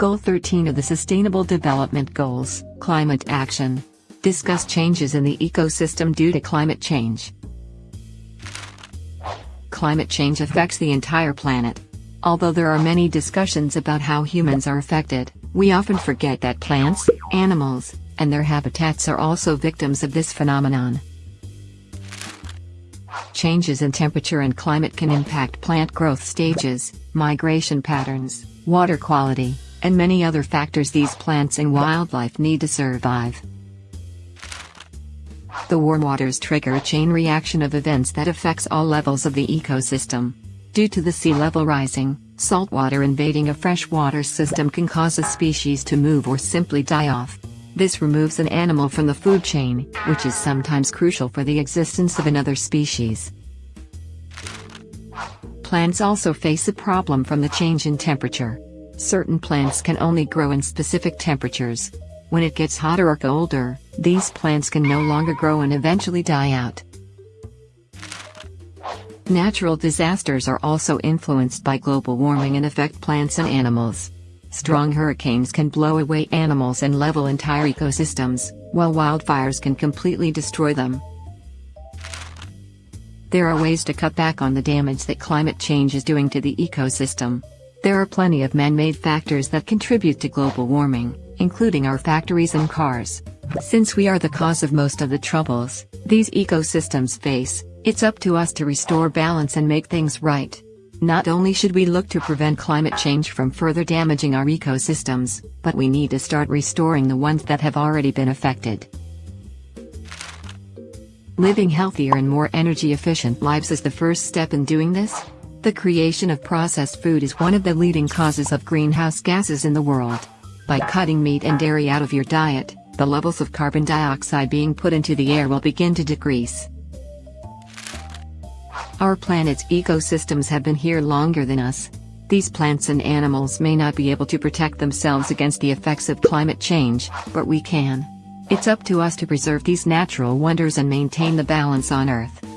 Goal 13 of the Sustainable Development Goals, Climate Action. Discuss changes in the ecosystem due to climate change. Climate change affects the entire planet. Although there are many discussions about how humans are affected, we often forget that plants, animals, and their habitats are also victims of this phenomenon. Changes in temperature and climate can impact plant growth stages, migration patterns, water quality, and many other factors these plants and wildlife need to survive. The warm waters trigger a chain reaction of events that affects all levels of the ecosystem. Due to the sea level rising, saltwater invading a freshwater system can cause a species to move or simply die off. This removes an animal from the food chain, which is sometimes crucial for the existence of another species. Plants also face a problem from the change in temperature. Certain plants can only grow in specific temperatures. When it gets hotter or colder, these plants can no longer grow and eventually die out. Natural disasters are also influenced by global warming and affect plants and animals. Strong hurricanes can blow away animals and level entire ecosystems, while wildfires can completely destroy them. There are ways to cut back on the damage that climate change is doing to the ecosystem. There are plenty of man-made factors that contribute to global warming, including our factories and cars. Since we are the cause of most of the troubles these ecosystems face, it's up to us to restore balance and make things right. Not only should we look to prevent climate change from further damaging our ecosystems, but we need to start restoring the ones that have already been affected. Living healthier and more energy efficient lives is the first step in doing this. The creation of processed food is one of the leading causes of greenhouse gases in the world. By cutting meat and dairy out of your diet, the levels of carbon dioxide being put into the air will begin to decrease. Our planet's ecosystems have been here longer than us. These plants and animals may not be able to protect themselves against the effects of climate change, but we can. It's up to us to preserve these natural wonders and maintain the balance on Earth.